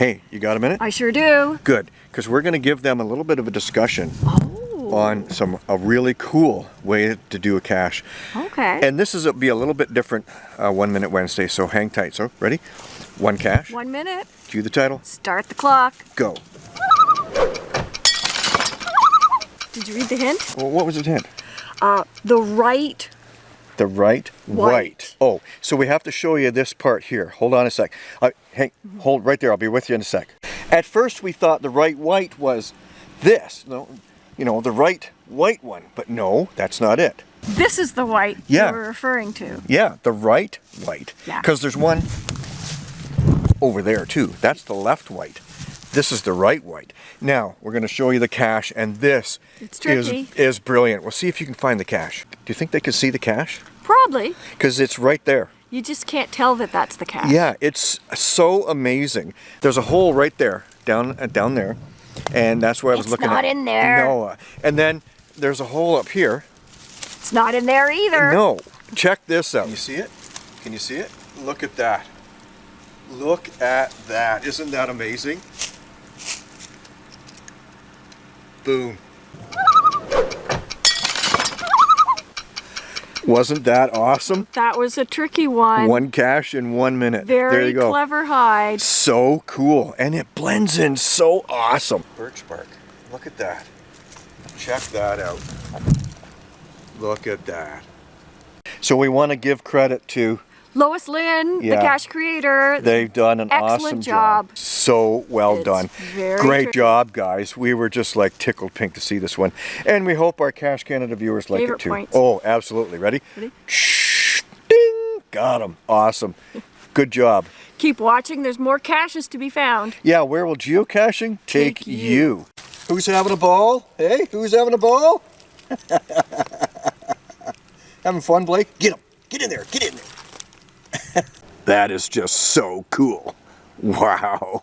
Hey, you got a minute? I sure do. Good, because we're going to give them a little bit of a discussion Oh. on some a really cool way to do a cache. Okay. And this is a, be a little bit different uh, One Minute Wednesday, so hang tight. So, ready? One cache. One minute. Cue the title. Start the clock. Go. Did you read the hint? Well, what was the hint? Uh, the right. The right White. white. Oh, so we have to show you this part here. Hold on a sec. Uh, hang, hold right there. I'll be with you in a sec. At first, we thought the right white was this. No, you know, the right white one. But no, that's not it. This is the white Yeah. you were referring to. Yeah, the right white. Yeah. Because there's one over there too. That's the left white. This is the right white. Now, we're going to show you the cache, and this It's is, is brilliant. We'll see if you can find the cache. Do you think they can see the cache? Probably. Because it's right there. You just can't tell that that's the cat. Yeah, it's so amazing. There's a hole right there, down uh, down there, and that's where I was It's looking not at. in there. No, uh, and then there's a hole up here. It's not in there either. No, check this out. Can you see it? Can you see it? Look at that. Look at that. Isn't that amazing? Boom. Wasn't that awesome? That was a tricky one. One cache in one minute. Very there you go. clever hide. So cool. And it blends in so awesome. Birch bark. Look at that. Check that out. Look at that. So we want to give credit to Lois Lynn, Yeah. the cache creator. They've done an Excellent awesome job. So well It's done. Great job, guys. We were just like tickled pink to see this one. And we hope our Cache Canada viewers like Favorite it too. points. Oh, absolutely. Ready? Ready? Shh. Ding. Got him. Awesome. Good job. Keep watching. There's more caches to be found. Yeah, where will geocaching take, Take you? you. Who's having a ball? Hey, who's having a ball? having fun, Blake? Get him. Get in there. Get in there. That is just so cool. Wow.